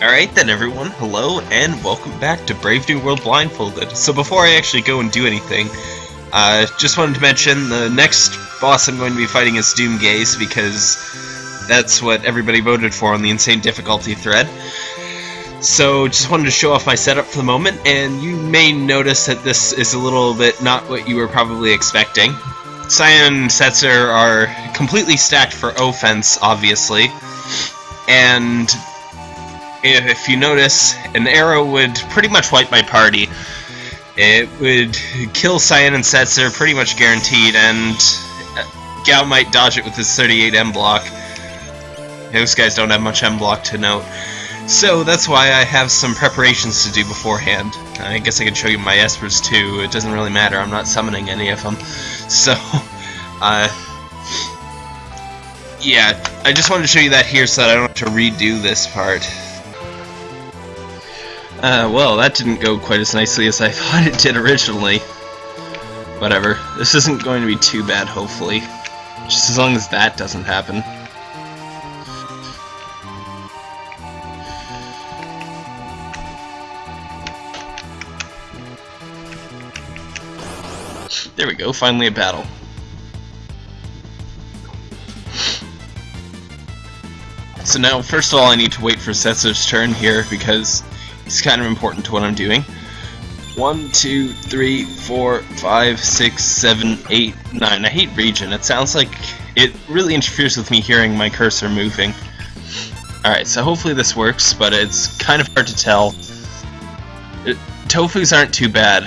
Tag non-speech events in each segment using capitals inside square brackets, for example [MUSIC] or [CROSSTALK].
Alright then everyone, hello and welcome back to Brave New World Blindfolded. So before I actually go and do anything, uh, just wanted to mention the next boss I'm going to be fighting is Doomgaze because that's what everybody voted for on the Insane Difficulty thread. So just wanted to show off my setup for the moment, and you may notice that this is a little bit not what you were probably expecting. Cyan and Setzer are completely stacked for offense, obviously, and if you notice, an arrow would pretty much wipe my party. It would kill Cyan and Setzer pretty much guaranteed, and uh, Gau might dodge it with his 38 M block. Those guys don't have much M block to note. So that's why I have some preparations to do beforehand. I guess I could show you my Espers too, it doesn't really matter, I'm not summoning any of them. [LAUGHS] So, uh, yeah, I just wanted to show you that here so that I don't have to redo this part. Uh, well, that didn't go quite as nicely as I [LAUGHS] thought it did originally. Whatever. This isn't going to be too bad, hopefully. Just as long as that doesn't happen. There we go, finally a battle. So now, first of all, I need to wait for Setzer's turn here, because it's kind of important to what I'm doing. One, two, three, four, five, six, seven, eight, nine. I hate Regen. It sounds like it really interferes with me hearing my cursor moving. Alright, so hopefully this works, but it's kind of hard to tell. It, tofus aren't too bad.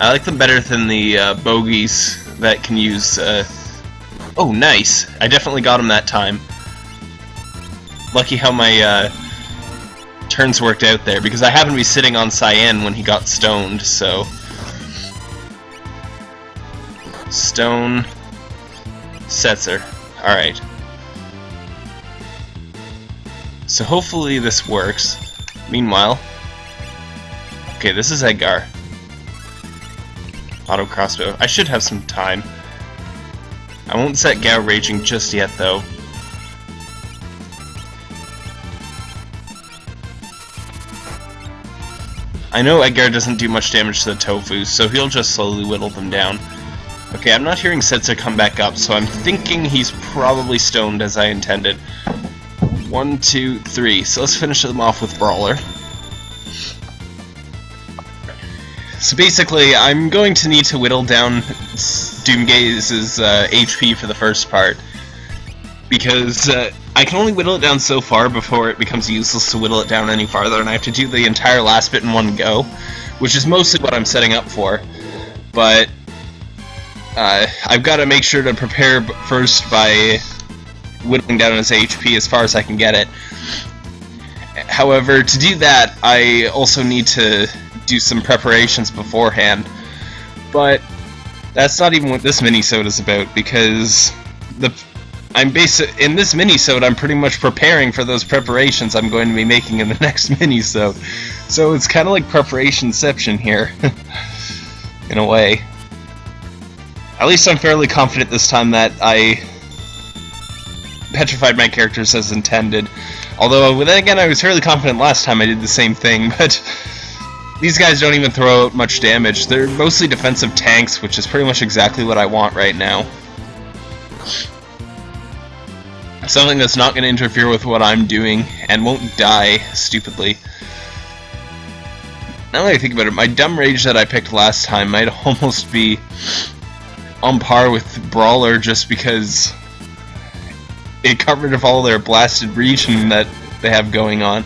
I like them better than the uh, bogies that can use... Uh... Oh, nice! I definitely got him that time. Lucky how my uh, turns worked out there, because I happened to be sitting on Cyan when he got stoned, so... Stone... Setzer. Alright. So hopefully this works. Meanwhile... Okay, this is Edgar. Auto crossbow. I should have some time. I won't set Gau raging just yet, though. I know Edgar doesn't do much damage to the tofu, so he'll just slowly whittle them down. Okay, I'm not hearing Setzer come back up, so I'm thinking he's probably stoned as I intended. One, two, three. So let's finish them off with Brawler. So basically, I'm going to need to whittle down Doomgaze's uh, HP for the first part. Because uh, I can only whittle it down so far before it becomes useless to whittle it down any farther, and I have to do the entire last bit in one go, which is mostly what I'm setting up for. But uh, I've got to make sure to prepare first by whittling down his HP as far as I can get it. However, to do that, I also need to do some preparations beforehand. But that's not even what this mini-sode is about, because the I'm basic in this mini-sode. I'm pretty much preparing for those preparations I'm going to be making in the [LAUGHS] next mini-sode. So it's kind of like preparationception here, [LAUGHS] in a way. At least I'm fairly confident this time that I petrified my characters as intended. Although, then again, I was fairly confident last time I did the same thing, [LAUGHS] but these guys don't even throw out much damage. They're mostly defensive tanks, which is pretty much exactly what I want right now. Something that's not going to interfere with what I'm doing, and won't die stupidly. Now that I think about it, my dumb rage that I picked last time might [LAUGHS] almost be on par with Brawler just because it covered of all their blasted Regen that they have going on.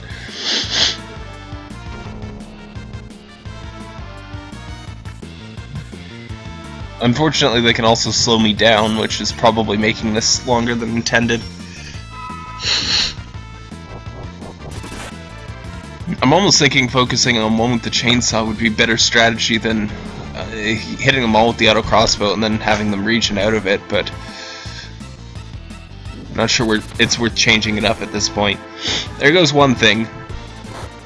Unfortunately, they can also slow me down, which is probably making this longer than intended. I'm almost thinking focusing on one with the chainsaw would be better strategy than uh, hitting them all with the auto crossbow and then having them Regen out of it, but I'm not sure it's worth changing it up at this point. There goes one thing.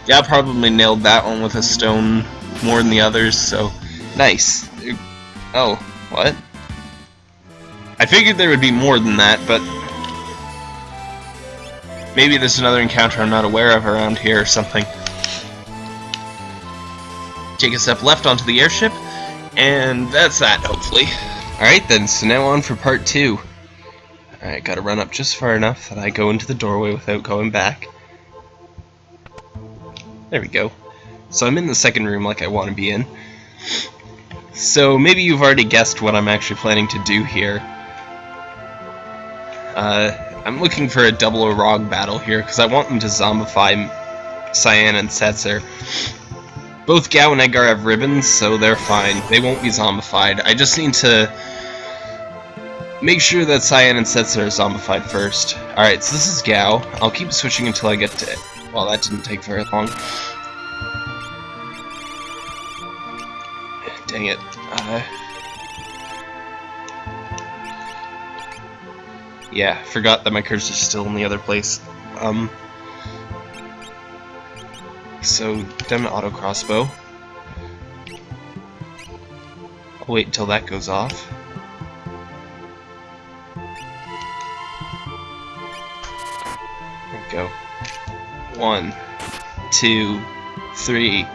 Yeah, I probably nailed that one with a stone more than the others, so nice. Oh, what? I figured there would be more than that, but maybe there's another encounter I'm not aware of around here or something. Take a step left onto the airship, and that's that, hopefully. Alright then, so now on for part two. Alright, gotta run up just far enough that I go into the doorway without going back. There we go. So I'm in the second room like I want to be in. So maybe you've already guessed what I'm actually planning to do here. Uh, I'm looking for a double Orog battle here because I want them to zombify Cyan and Setzer. Both Gau and Edgar have ribbons, so they're fine. They won't be zombified. I just need to make sure that Cyan and Setzer are zombified first. Alright, so this is Gau. I'll keep switching until I get to it. Well, that didn't take very long. Dang it. Uh, yeah, forgot that my cursor's still in the other place. Um, so, to auto crossbow. I'll wait until that goes off. There we go. One, two, three,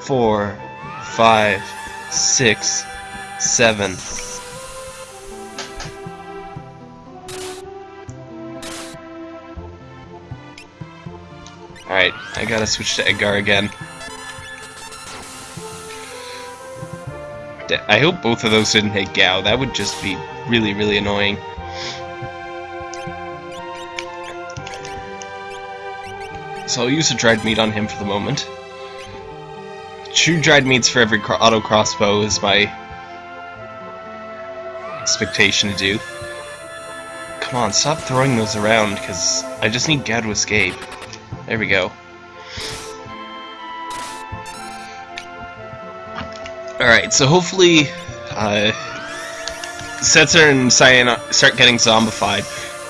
four, five, six, seven. Alright, I gotta switch to Edgar again. I hope both of those didn't hit Gau. That would just be really, really annoying. So I'll use a dried meat on him for the moment. Two dried meats for every auto crossbow is my expectation to do. Come on, stop throwing those around, because I just need Gau to escape. There we go. Alright, so hopefully uh, Setzer and Cyan start getting zombified.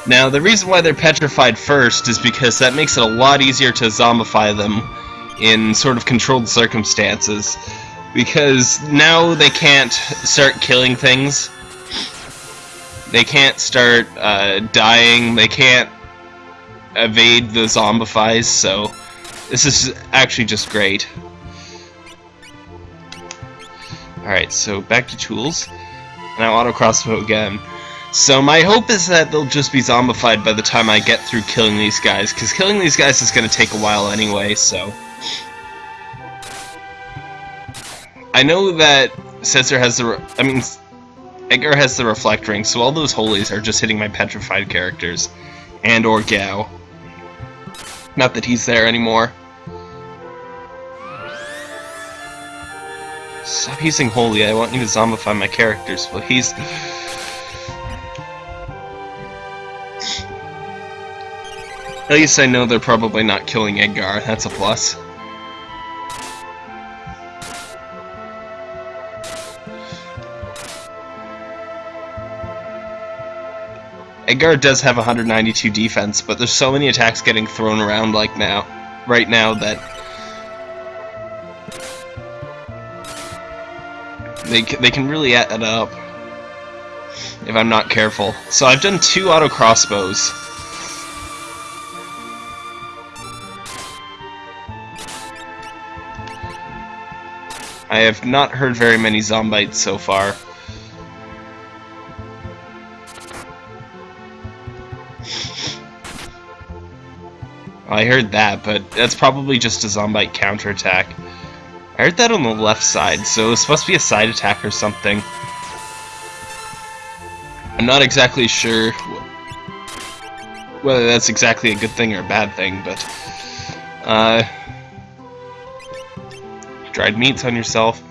Now, the reason why they're petrified first is because that makes it a lot easier to zombify them in sort of controlled circumstances. Because now they can't start killing things. They can't start uh, dying. They can't evade the zombifies, so this is actually just great. Alright, so back to tools. Now auto crossbow again. So my hope is that they'll just be zombified by the time I get through killing these guys, because killing these guys is going to take a while anyway, so... I know that Setzer has the... I mean, Edgar has the Reflect Ring, so all those holies are just hitting my petrified characters. And or Gau. Not that he's there anymore. Stop using Holy, I want you to zombify my characters, please. At least I know they're probably not killing Edgar, that's a plus. Edgar does have 192 defense, but there's so many attacks getting thrown around like now, right now that they they can really add up if I'm not careful. So I've done two auto crossbows. I have not heard very many zombites so far. I heard that, but that's probably just a Zombite counterattack. I heard that on the left side, so it's supposed to be a side attack or something. I'm not exactly sure whether that's exactly a good thing or a bad thing, but... Uh, dried meats on yourself.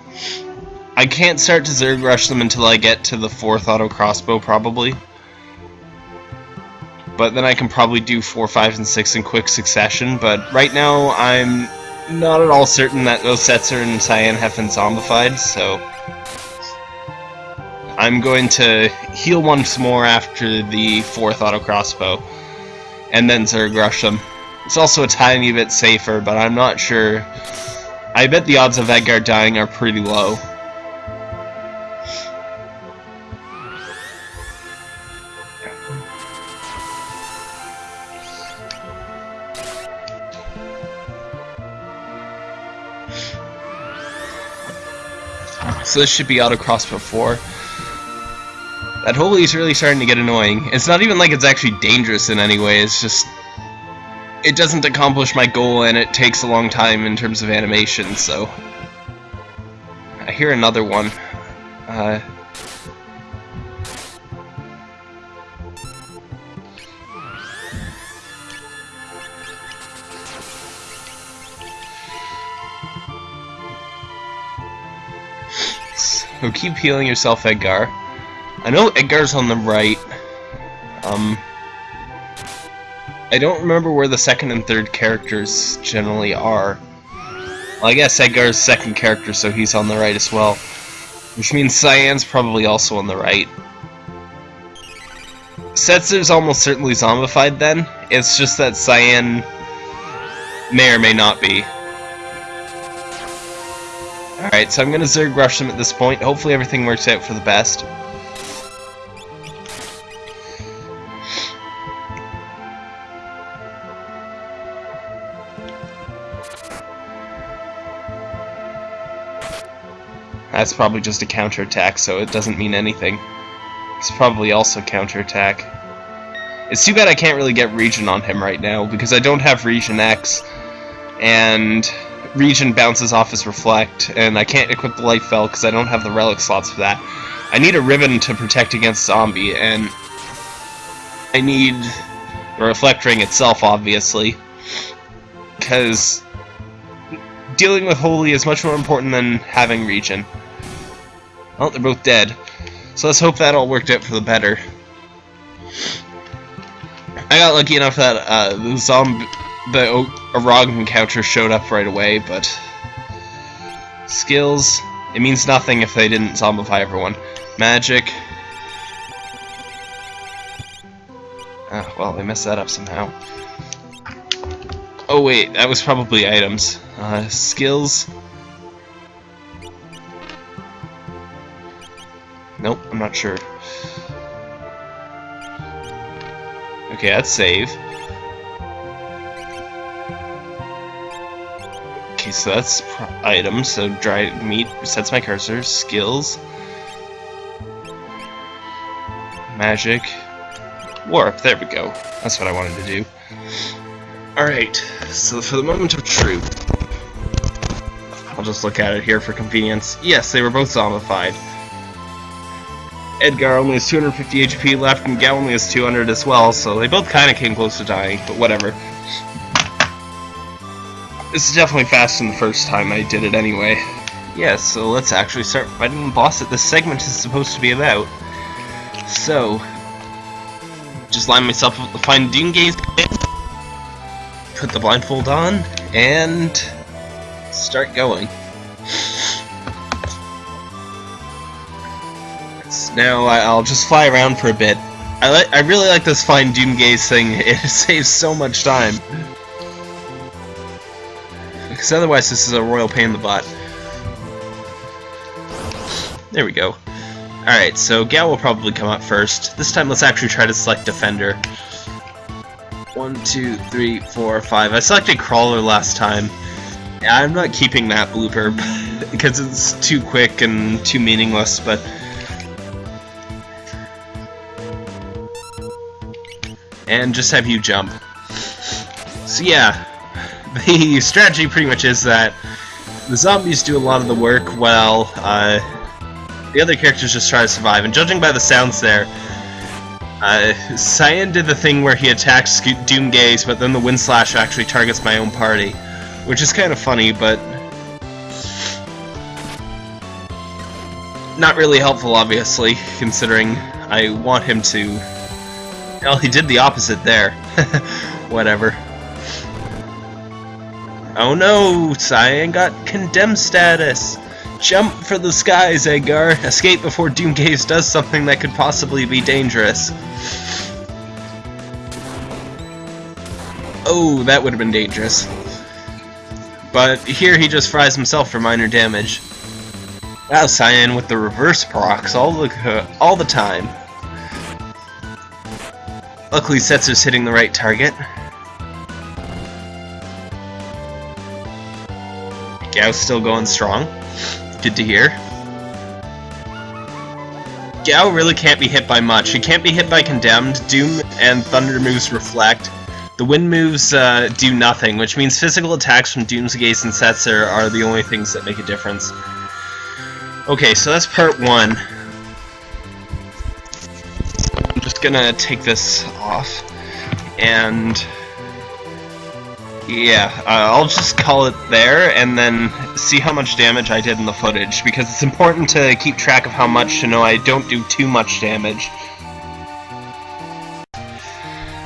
I can't start to Zerg Rush them until I get to the fourth auto crossbow, probably. But then I can probably do 4, 5, and 6 in quick succession, but right now I'm not at all certain that those Setzer and Cyan have been zombified, so... I'm going to heal once more after the 4th auto crossbow, and then Zerg Rush them. It's also a tiny bit safer, but I'm not sure. I bet the odds of Edgar dying are pretty low. So this should be auto crossbow 4. That holy is really starting to get annoying. It's not even like it's actually dangerous in any way, it's just... It doesn't accomplish my goal and it takes a long time in terms of animation, so... I hear another one. Uh... So keep healing yourself, Edgar. I know Edgar's on the right. Um, I don't remember where the second and third characters generally are. Well, I guess Edgar's second character, so he's on the right as well. Which means Cyan's probably also on the right. Setzer's almost certainly zombified then. It's just that Cyan may or may not be. Alright, so I'm gonna Zerg rush them at this point. Hopefully everything works out for the best. That's probably just a counterattack, so it doesn't mean anything. It's probably also counterattack. It's too bad I can't really get Regen on him right now, because I don't have Regen X, and Regen bounces off his Reflect, and I can't equip the Life Veil because I don't have the Relic slots for that. I need a Ribbon to protect against Zombie, and I need the Reflect Ring itself, obviously, because dealing with Holy is much more important than having Regen. Well, they're both dead. So let's hope that all worked out for the better. I got lucky enough that uh, the zombie, the Orog encounter showed up right away, but skills, it means nothing if they didn't zombify everyone. Magic. Oh, well, they messed that up somehow. Oh wait, that was probably items. Uh, skills. Nope, I'm not sure. Okay, that's save. Okay, so that's items. So dried meat sets my cursor. Skills. Magic. Warp. There we go. That's what I wanted to do. Alright, so for the moment of truth, I'll just look at it here for convenience. Yes, they were both zombified. Edgar only has 250 HP left, and Gau only has 200 as well, so they both kind of came close to dying, but whatever. This is definitely faster than the first time I did it anyway. Yeah, so let's actually start fighting the boss that this segment is supposed to be about. So, just line myself up to find Doomgaze, put the blindfold on, and start going. Now I'll just fly around for a bit. I I really like this find Doomgaze thing. [LAUGHS] It saves so much time. Because otherwise this is a royal pain in the butt. There we go. Alright, so Gau will probably come up first. This time let's actually try to select Defender. One, two, three, four, five. I selected Crawler last time. I'm not keeping that blooper [LAUGHS] because it's too quick and too meaningless, but and just have you jump. So yeah, [LAUGHS] the strategy pretty much is that the zombies do a lot of the work while uh, the other characters just try to survive. And judging by the sounds there, uh, Cyan did the thing where he attacks Doomgaze, but then the Wind Slash actually targets my own party. Which is kind of funny, but... Not really helpful, obviously, considering I want him to well, he did the opposite there. [LAUGHS] Whatever. Oh no! Cyan got condemned status! Jump for the skies, Edgar! Escape before Doomgaze does something that could possibly be dangerous. Oh, that would have been dangerous. But here he just fries himself for minor damage. Wow, Cyan with the reverse procs all the, uh, all the time. Luckily, Setzer's hitting the right target. Gau's still going strong. Good to hear. Gau really can't be hit by much. He can't be hit by Condemned, Doom and Thunder moves Reflect. The Wind moves uh, do nothing, which means physical attacks from Doomgaze and Setzer are the only things that make a difference. Okay, so that's part one. I'm just gonna take this off, and yeah, uh, I'll just call it there and then see how much damage I did in the footage, because it's important to keep track of how much to know I don't do too much damage.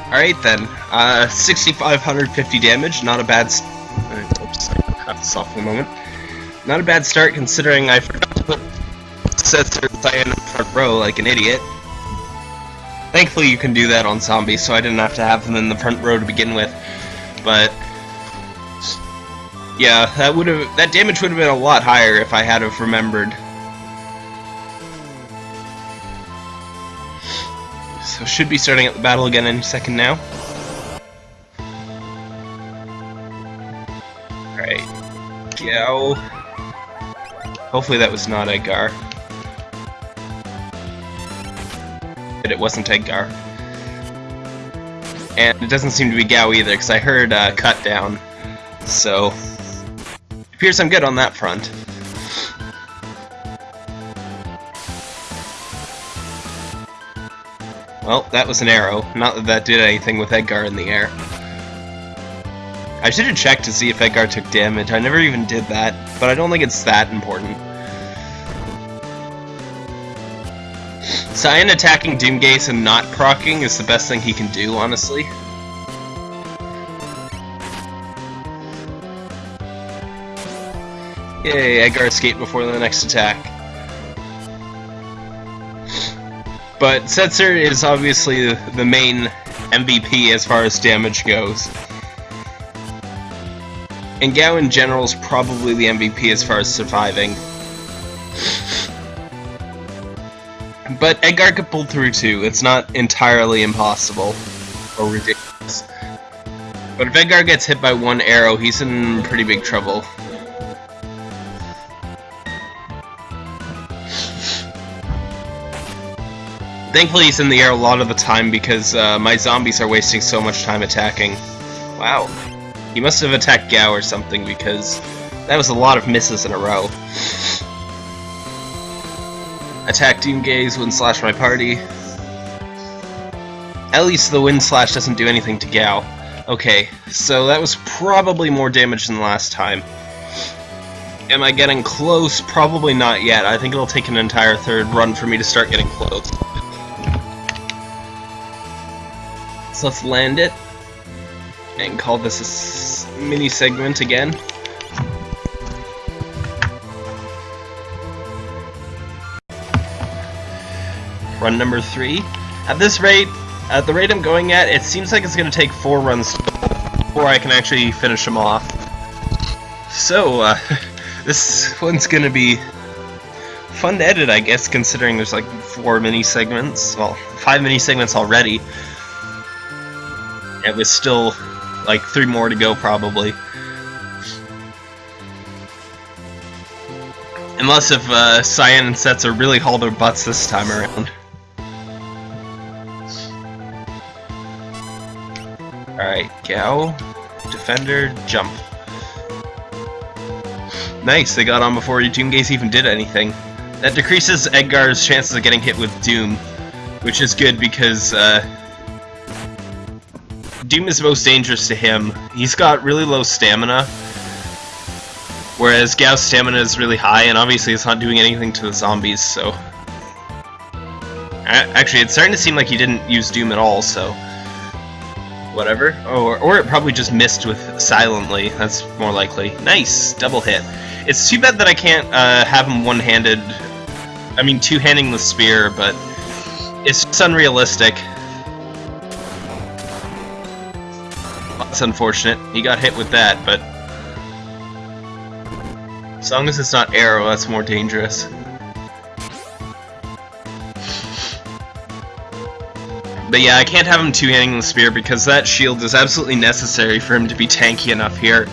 Alright then, uh, 6,550 damage, not a bad... Uh, oops, I for a moment. Not a bad start considering I forgot to put Setzer in the front row like an idiot. Thankfully you can do that on zombies, so I didn't have to have them in the front row to begin with. But yeah, that would have that damage would have been a lot higher if I had have remembered. So should be starting at the battle again any second now. Alright. Go. Hopefully that was not Edgar. But it wasn't Edgar. And it doesn't seem to be Gau either, because I heard uh, cut down. So, appears I'm good on that front. Well, that was an arrow. Not that that did anything with Edgar in the air. I should have checked to see if Edgar took damage. I never even did that, but I don't think it's that important. Cyan attacking Doomgaze and not proccing is the best thing he can do, honestly. Yay, Edgar escaped before the next attack. But Setzer is obviously the main MVP as far as damage goes. And Gau in general is probably the MVP as far as surviving. But Edgar could pull through too, it's not entirely impossible or ridiculous. But if Edgar gets hit by one arrow, he's in pretty big trouble. Thankfully he's in the air a lot of the time because uh, my zombies are wasting so much time attacking. Wow. He must have attacked Gau or something because that was a lot of misses in a row. Attack Doomgaze, Wind Slash my party. At least the Wind Slash doesn't do anything to Gau. Okay, so that was probably more damage than last time. Am I getting close? Probably not yet. I think it'll take an entire third run for me to start getting close. Let's land it and call this a mini segment again. Run number three. At this rate, at the rate I'm going at, it seems like it's going to take four runs before I can actually finish them off. So, uh, [LAUGHS] this one's going to be fun to edit, I guess, considering there's like four mini segments. Well, five mini segments already. And was still like three more to go probably. Unless if uh, Cyan and Setzer really haul their butts this time around. Alright, Gau, Defender, Jump. Nice, they got on before Doomgaze even did anything. That decreases Edgar's chances of getting hit with Doom, which is good because uh, Doom is most dangerous to him. He's got really low stamina, whereas Gau's stamina is really high, and obviously it's not doing anything to the zombies, so... Actually, it's starting to seem like he didn't use Doom at all, so... Whatever. Oh, or, or it probably just missed with Silently. That's more likely. Nice! Double hit. It's too bad that I can't uh, have him one-handed... I mean, two-handing the spear, but... It's just unrealistic. Unfortunate. He got hit with that, but... As long as it's not arrow, that's more dangerous. But yeah, I can't have him two-handing the spear because that shield is absolutely necessary for him to be tanky enough here.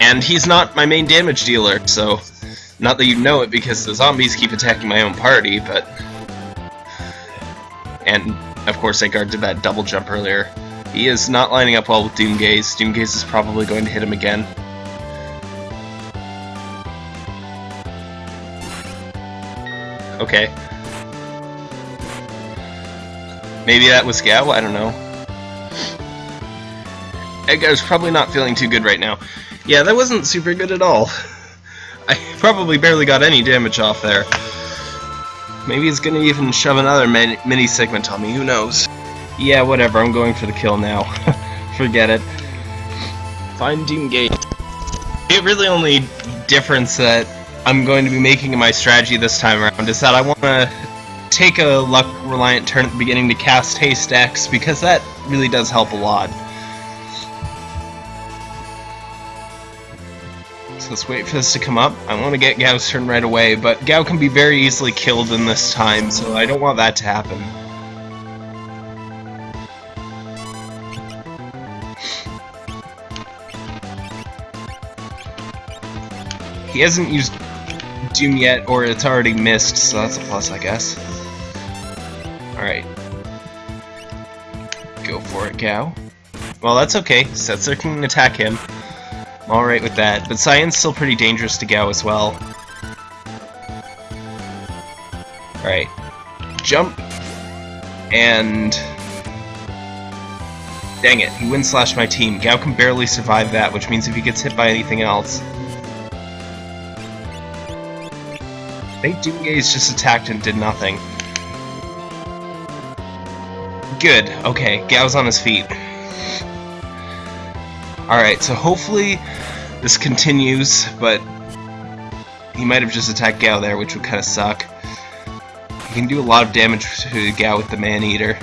And he's not my main damage dealer, so Not that you know it because the zombies keep attacking my own party, but... And, of course, Edgar did that double jump earlier. He is not lining up well with Doomgaze. Doomgaze is probably going to hit him again. Okay. Maybe that was Gau, I don't know. Edgar's probably not feeling too good right now. Yeah, that wasn't super good at all. [LAUGHS] I probably barely got any damage off there. Maybe he's gonna even shove another mini segment on me, who knows. Yeah, whatever, I'm going for the kill now. [LAUGHS] Forget it. Find Doomgaze. The really only difference that I'm going to be making in my strategy this time around is that I want to take a luck-reliant turn at the beginning to cast Haste X, because that really does help a lot. So let's wait for this to come up. I want to get Gau's turn right away, but Gau can be very easily killed in this time, so I don't want that to happen. He hasn't used Doom yet, or it's already missed, so that's a plus, I guess. Alright. Go for it, Gau. Well, that's okay. Setzer can attack him. I'm alright with that, but Cyan's still pretty dangerous to Gau as well. Alright. Jump. And... Dang it, he wind slashed my team. Gau can barely survive that, which means if he gets hit by anything else... Think Doomgaze just attacked and did nothing. Good, okay, Gau's on his feet. Alright, so hopefully this continues, but he might have just attacked Gau there, which would kind of suck. He can do a lot of damage to Gau with the Man-Eater.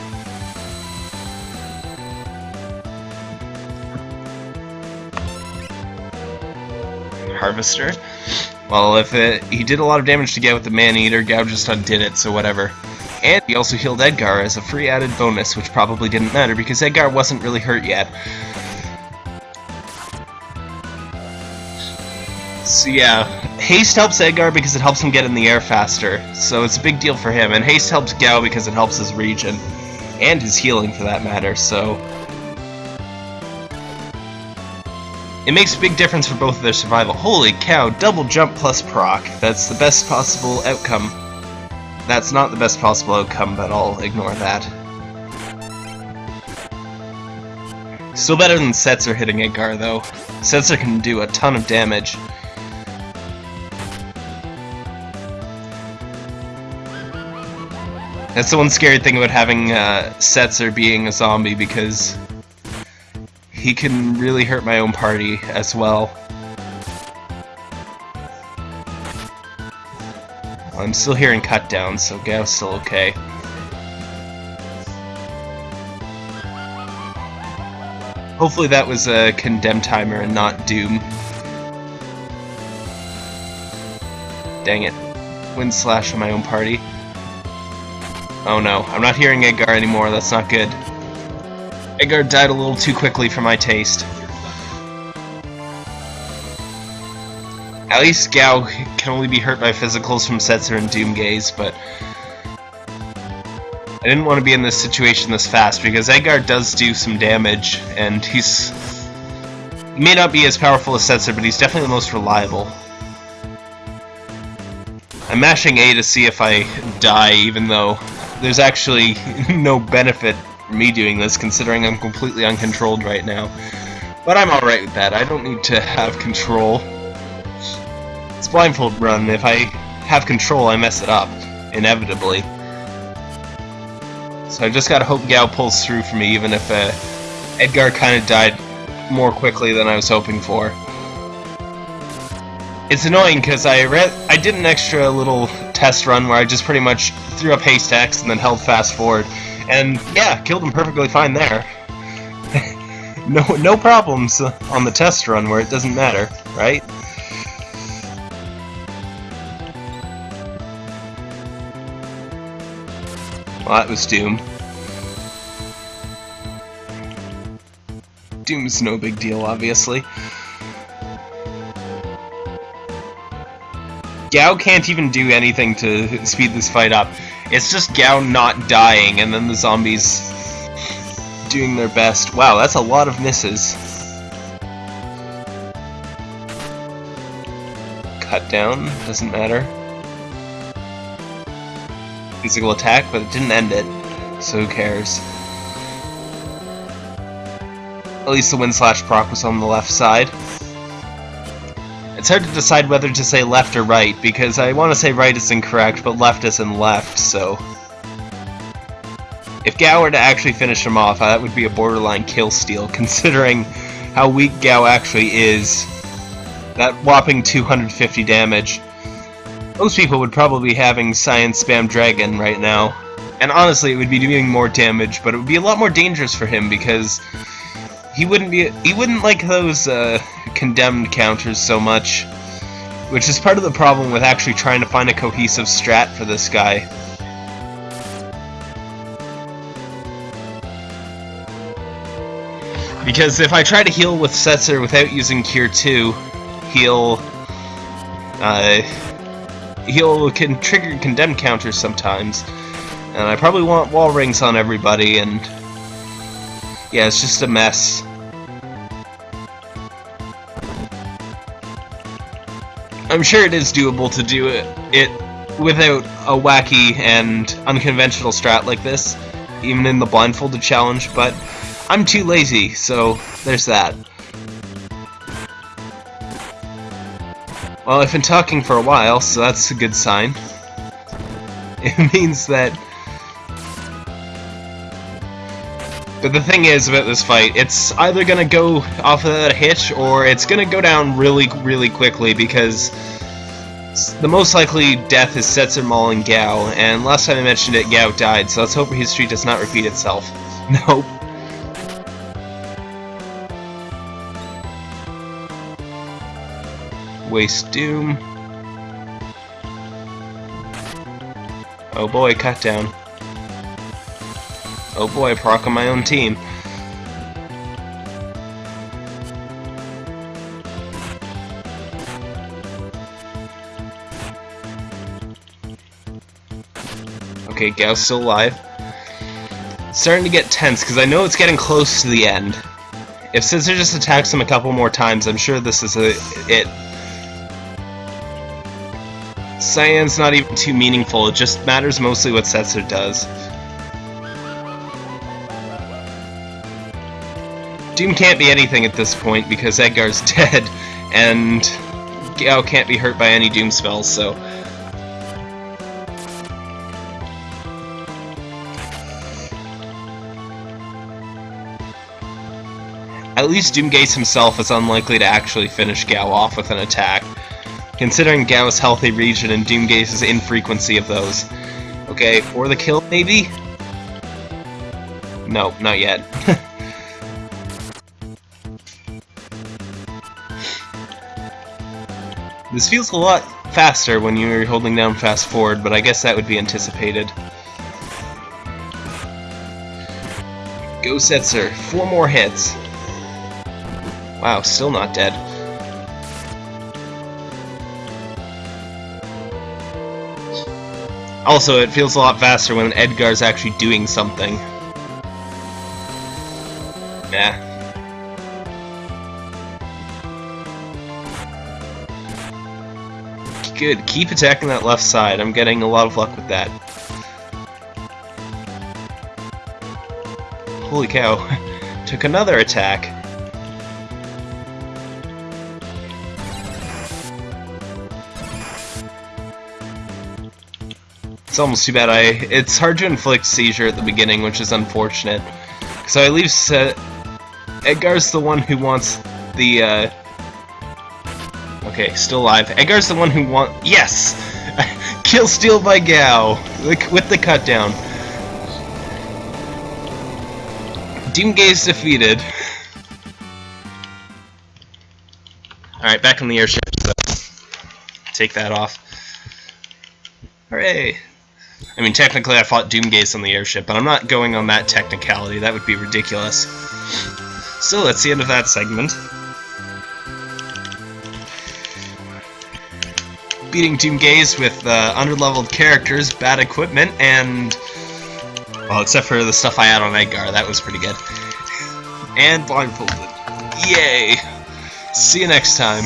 Harvester. Well, if it, he did a lot of damage to Gau with the Man-Eater, Gau just undid it, so whatever. And he also healed Edgar as a free added bonus, which probably didn't matter because Edgar wasn't really hurt yet. So yeah, haste helps Edgar because it helps him get in the air faster, so it's a big deal for him, and haste helps Gau because it helps his Regen, and his healing for that matter, so... It makes a big difference for both of their survival. Holy cow, double jump plus proc. That's the best possible outcome. That's not the best possible outcome, but I'll ignore that. Still better than Setzer hitting Edgar, though. Setzer can do a ton of damage. That's the one scary thing about having uh, Setzer being a zombie, because he can really hurt my own party as well. I'm still hearing cut down, so Gau's still okay. Hopefully that was a condemn timer and not Doom. Dang it. Wind slash on my own party. Oh no, I'm not hearing Edgar anymore, that's not good. Edgar died a little too quickly for my taste. At least Gau can only be hurt by physicals from Setzer and Doomgaze, but... I didn't want to be in this situation this fast, because Edgar does do some damage, and he's... He may not be as powerful as Setzer, but he's definitely the most reliable. I'm mashing A to see if I die, even though there's actually [LAUGHS] no benefit me doing this, considering I'm completely uncontrolled right now. But I'm alright with that, I don't need to have control. It's blindfold run, if I have control I mess it up, inevitably. So I just gotta hope Gau pulls through for me, even if uh, Edgar kinda died more quickly than I was hoping for. It's annoying because I read I did an extra little test run where I just pretty much threw up X and then held fast forward, and yeah, killed him perfectly fine there. [LAUGHS] no no problems on the test run where it doesn't matter, right? Well, that was Doom. Doom's no big deal, obviously. Gau can't even do anything to speed this fight up. It's just Gau not dying, and then the zombies doing their best. Wow, that's a lot of misses. Cut down, doesn't matter. Physical attack, but it didn't end it, so who cares. At least the wind slash proc was on the left side. It's hard to decide whether to say left or right, because I want to say right is incorrect, but left isn't left, so... If Gau were to actually finish him off, that would be a borderline kill steal, [LAUGHS] considering how weak Gau actually is. That whopping 250 damage. Most people would probably be having Science Spam Dragon right now. And honestly, it would be doing more damage, but it would be a lot more dangerous for him because he wouldn't be he wouldn't like those uh, condemned counters so much, which is part of the problem with actually trying to find a cohesive strat for this guy. Because if I try to heal with Setzer without using Cure 2, he'll uh, he'll can trigger condemned counters sometimes, and I probably want wall rings on everybody, and yeah, it's just a mess. I'm sure it is doable to do it, it without a wacky and unconventional strat like this, even in the blindfolded challenge, but I'm too lazy, so there's that. Well, I've been talking for a while, so that's a good sign. [LAUGHS] It means that... But the thing is about this fight, it's either gonna go off without a hitch, or it's gonna go down really, really quickly, because the most likely death is Setzer, Maul, and Gau, and last time I mentioned it, Gau died, so let's hope his streak does not repeat itself. [LAUGHS] Nope. Waste Doom. Oh boy, cut down. Oh boy, proc on my own team. Okay, Gau's still alive. starting to get tense, because I know it's getting close to the end. If Scissor just attacks him a couple more times, I'm sure this is a, it. Cyan's not even too meaningful, it just matters mostly what Setzer does. Doom can't be anything at this point because Edgar's [LAUGHS] dead, and Gau can't be hurt by any Doom spells, so... At least Doomgaze himself is unlikely to actually finish Gau off with an attack considering Gau's healthy Regen and Doomgaze's infrequency of those. Okay, for the kill, maybe? No, not yet. [LAUGHS] this feels a lot faster when you're holding down fast forward, but I guess that would be anticipated. Go Setzer, four more hits. Wow, still not dead. Also, it feels a lot faster when Edgar's actually doing something. Good, keep attacking that left side. I'm getting a lot of luck with that. Holy cow. [LAUGHS] Took another attack. It's almost too bad I... It's hard to inflict seizure at the beginning, which is unfortunate. So I leave. Edgar's the one who wants the, uh... Okay, still alive. Edgar's the one who want... Yes! [LAUGHS] Kill steal by Gau! With the cut down. Doomgaze defeated. Alright, back in the airship, so take that off. Hooray! I mean, technically I fought Doomgaze on the airship, but I'm not going on that technicality. That would be ridiculous. So, that's the end of that segment. Beating Doomgaze with uh, underleveled characters, bad equipment, and... Well, except for the stuff I had on Edgar, that was pretty good. [LAUGHS] And blindfolded. Yay! See you next time.